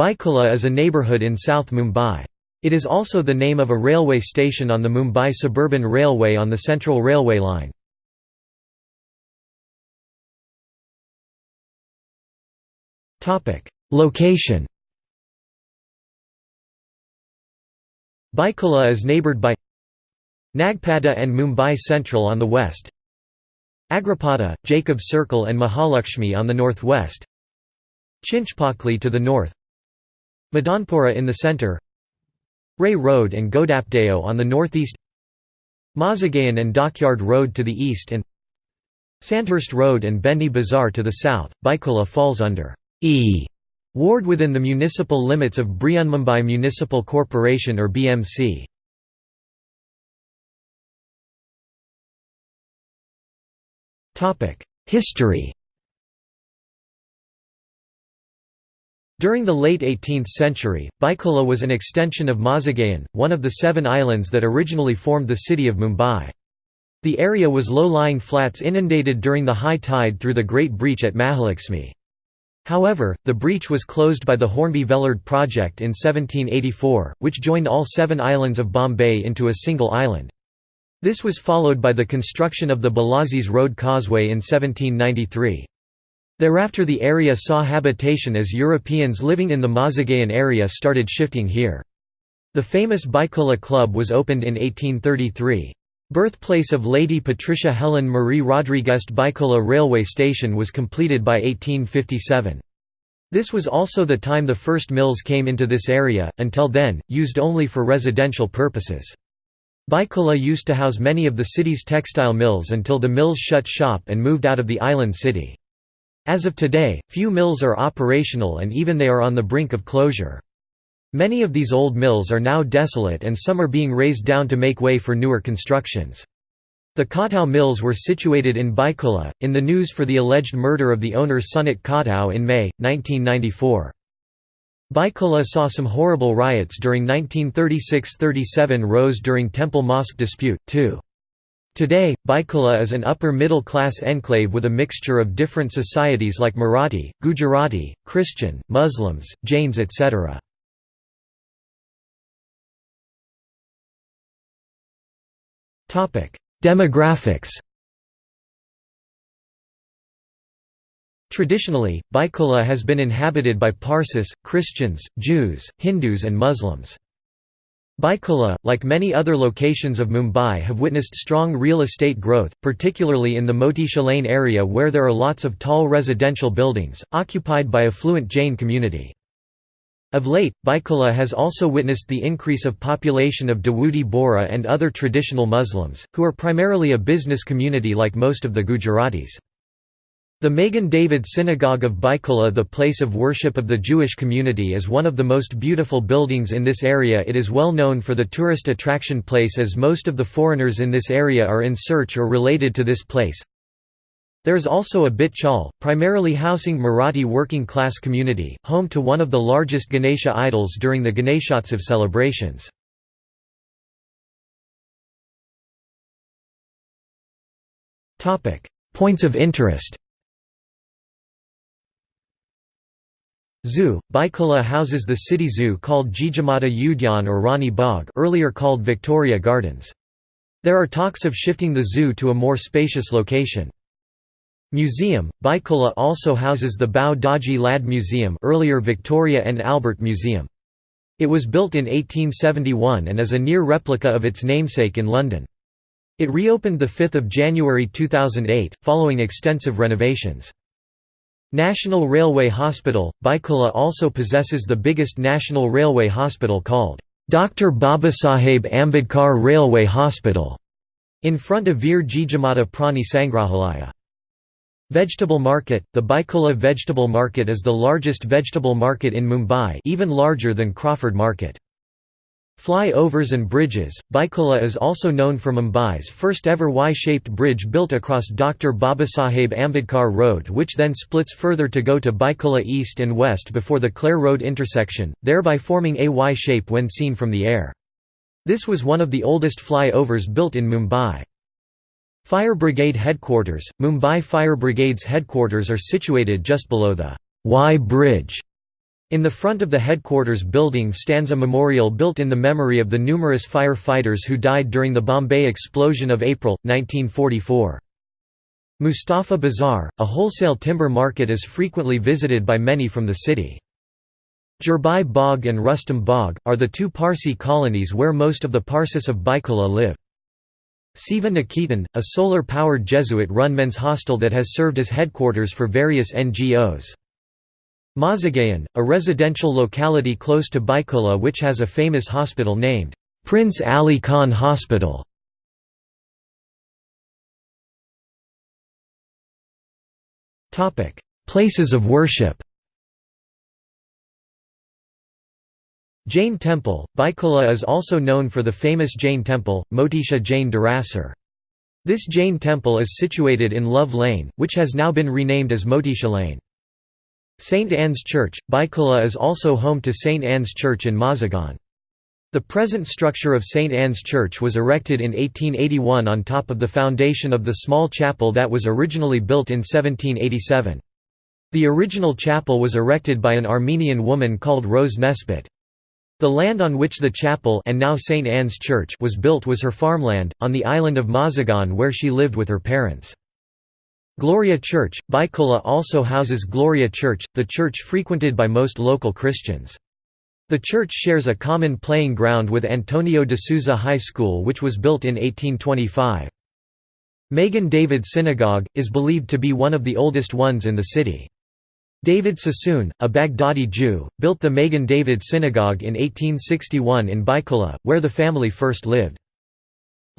Byculla is a neighbourhood in South Mumbai. It is also the name of a railway station on the Mumbai Suburban Railway on the Central Railway line. Location Byculla is neighboured by Nagpada and Mumbai Central on the west Agripada, Jacob Circle and Mahalakshmi on the northwest Chinchpokli to the north Madanpura in the centre Ray Road and Godapdeo on the northeast Mazagaon and Dockyard Road to the east and Sandhurst Road and Bhendi Bazaar to the south. Byculla falls under E ward within the municipal limits of Brihanmumbai Municipal Corporation or BMC. History During the late 18th century, Byculla was an extension of Mazagaon, one of the seven islands that originally formed the city of Mumbai. The area was low-lying flats inundated during the high tide through the Great Breach at Mahalakshmi. However, the breach was closed by the Hornby Vellard project in 1784, which joined all seven islands of Bombay into a single island. This was followed by the construction of the Bellasis Road Causeway in 1793. Thereafter the area saw habitation as Europeans living in the Mazagaon area started shifting here. The famous Byculla Club was opened in 1833. Birthplace of Lady Patricia Helen Marie Rodriguez Byculla railway station was completed by 1857. This was also the time the first mills came into this area, until then, used only for residential purposes. Byculla used to house many of the city's textile mills until the mills shut shop and moved out of the island city. As of today, few mills are operational and even they are on the brink of closure. Many of these old mills are now desolate and some are being razed down to make way for newer constructions. The Khatau mills were situated in Byculla, in the news for the alleged murder of the owner Sunit Khatau in May, 1994. Byculla saw some horrible riots during 1936–37 rose during temple-mosque dispute, too. Today, Byculla is an upper-middle-class enclave with a mixture of different societies like Marathi, Gujarati, Christian, Muslims, Jains etc. Demographics Traditionally, Byculla has been inhabited by Parsis, Christians, Jews, Hindus and Muslims. Byculla, like many other locations of Mumbai have witnessed strong real estate growth, particularly in the Motisha Lane area where there are lots of tall residential buildings, occupied by affluent Jain community. Of late, Byculla has also witnessed the increase of population of Dawoodi Bohra and other traditional Muslims, who are primarily a business community like most of the Gujaratis. The Magen David Synagogue of Byculla the place of worship of the Jewish community is one of the most beautiful buildings in this area it is well known for the tourist attraction place as most of the foreigners in this area are in search or related to this place. There is also a Bit Chawl, primarily housing Marathi working class community, home to one of the largest Ganesha idols during the Ganeshotsav celebrations. Points of interest Zoo, Byculla houses the city zoo called Jijamata Udyan or Rani Bagh earlier called Victoria Gardens. There are talks of shifting the zoo to a more spacious location. Museum, Byculla also houses the Bhau Daji Lad Museum earlier Victoria and Albert Museum. It was built in 1871 and is a near replica of its namesake in London. It reopened 5 January 2008, following extensive renovations. National Railway Hospital, Byculla also possesses the biggest national railway hospital called Dr. Babasaheb Ambedkar Railway Hospital, in front of Veer Jijamata Prani Sangrahalaya. Vegetable market – The Byculla Vegetable Market is the largest vegetable market in Mumbai even larger than Crawford Market. Fly-overs and bridges – Byculla is also known for Mumbai's first ever Y-shaped bridge built across Dr. Babasaheb Ambedkar Road which then splits further to go to Byculla east and west before the Clare Road intersection, thereby forming a Y shape when seen from the air. This was one of the oldest fly-overs built in Mumbai. Fire Brigade Headquarters – Mumbai Fire Brigade's headquarters are situated just below the Y Bridge. In the front of the headquarters building stands a memorial built in the memory of the numerous fire-fighters who died during the Bombay explosion of April, 1944. Mustafa Bazaar, a wholesale timber market is frequently visited by many from the city. Jerbai Bagh and Rustam Bagh, are the two Parsi colonies where most of the Parsis of Byculla live. Seva Niketan, a solar-powered Jesuit-run men's hostel that has served as headquarters for various NGOs. Mazagaon, a residential locality close to Byculla which has a famous hospital named, Prince Ali Khan Hospital. Places of worship Jain Temple, Byculla is also known for the famous Jain temple, Motisha Jain Darasar. This Jain temple is situated in Love Lane, which has now been renamed as Motisha Lane. St. Anne's Church, Byculla is also home to St. Anne's Church in Mazagon. The present structure of St. Anne's Church was erected in 1881 on top of the foundation of the small chapel that was originally built in 1787. The original chapel was erected by an Armenian woman called Rose Nesbitt. The land on which the chapel and now St. Anne's Church was built was her farmland, on the island of Mazagon where she lived with her parents. Gloria Church, Byculla also houses Gloria Church, the church frequented by most local Christians. The church shares a common playing ground with Antonio de Souza High School which was built in 1825. Magen David Synagogue, is believed to be one of the oldest ones in the city. David Sassoon, a Baghdadi Jew, built the Magen David Synagogue in 1861 in Byculla, where the family first lived.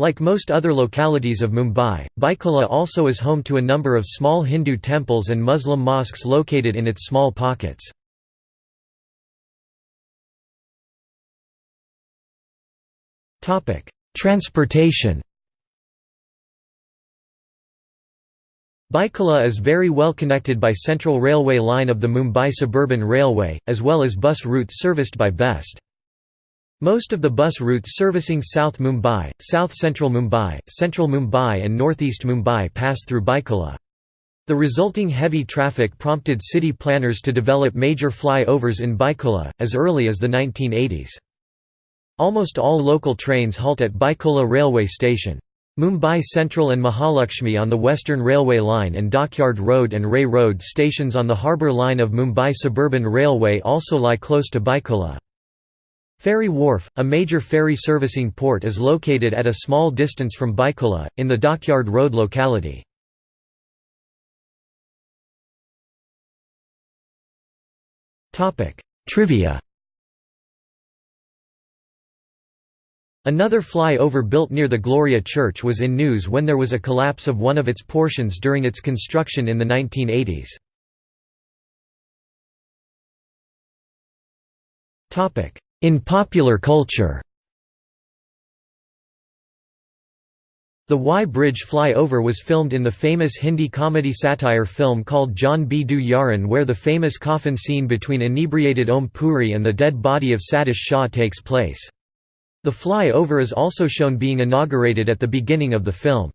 Like most other localities of Mumbai, Byculla also is home to a number of small Hindu temples and Muslim mosques located in its small pockets. Transportation Byculla is very well connected by Central Railway line of the Mumbai Suburban Railway, as well as bus routes serviced by BEST. Most of the bus routes servicing South Mumbai, South Central Mumbai, Central Mumbai and Northeast Mumbai pass through Byculla. The resulting heavy traffic prompted city planners to develop major flyovers in Byculla, as early as the 1980s. Almost all local trains halt at Byculla railway station. Mumbai Central and Mahalakshmi on the Western Railway line and Dockyard Road and Ray Road stations on the harbour line of Mumbai Suburban Railway also lie close to Byculla. Ferry Wharf, a major ferry servicing port is located at a small distance from Byculla, in the Dockyard Road locality. Trivia Another flyover built near the Gloria Church was in news when there was a collapse of one of its portions during its construction in the 1980s. In popular culture The Y Bridge flyover was filmed in the famous Hindi comedy satire film called Jaane Bhi Do Yaaro where the famous coffin scene between inebriated Om Puri and the dead body of Satish Shah takes place. The flyover is also shown being inaugurated at the beginning of the film.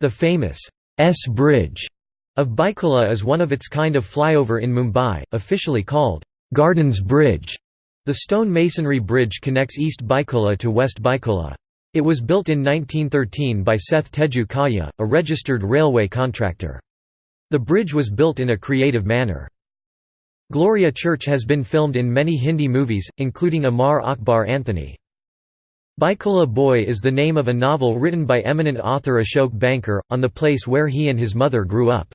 The famous S Bridge of Byculla is one of its kind of flyover in Mumbai, officially called Gardens Bridge. The stone masonry bridge connects East Byculla to West Byculla. It was built in 1913 by Seth Teju Kaya, a registered railway contractor. The bridge was built in a creative manner. Gloria Church has been filmed in many Hindi movies, including Amar Akbar Anthony. Byculla Boy is the name of a novel written by eminent author Ashok Banker, on the place where he and his mother grew up.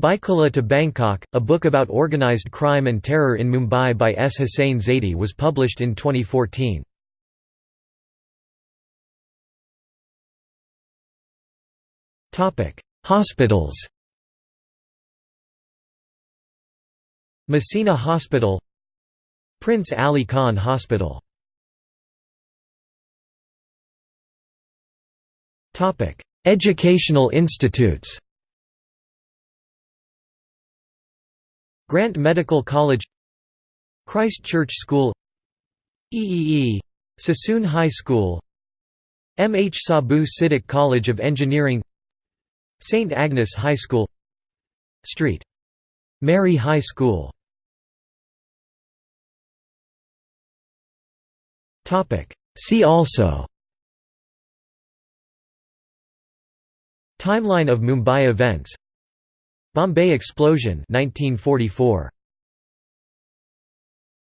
Byculla to Bangkok, a book about organized crime and terror in Mumbai by S. Hussain Zaidi was published in 2014. Hospitals Masina Hospital Prince Ali Khan Hospital Educational institutes Grant Medical College Christ Church School EEE Sassoon High School M. H. Saboo Siddik College of Engineering St. Agnes High School St. Mary High School See also Timeline of Mumbai events Bombay explosion 1944